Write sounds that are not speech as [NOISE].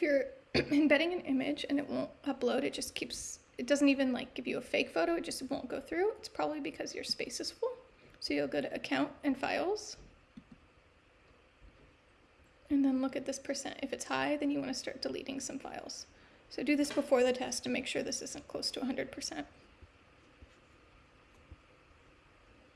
If you're [CLEARS THROAT] embedding an image and it won't upload, it just keeps, it doesn't even like give you a fake photo, it just won't go through. It's probably because your space is full. So you'll go to account and files. And then look at this percent. If it's high, then you want to start deleting some files. So do this before the test to make sure this isn't close to 100%.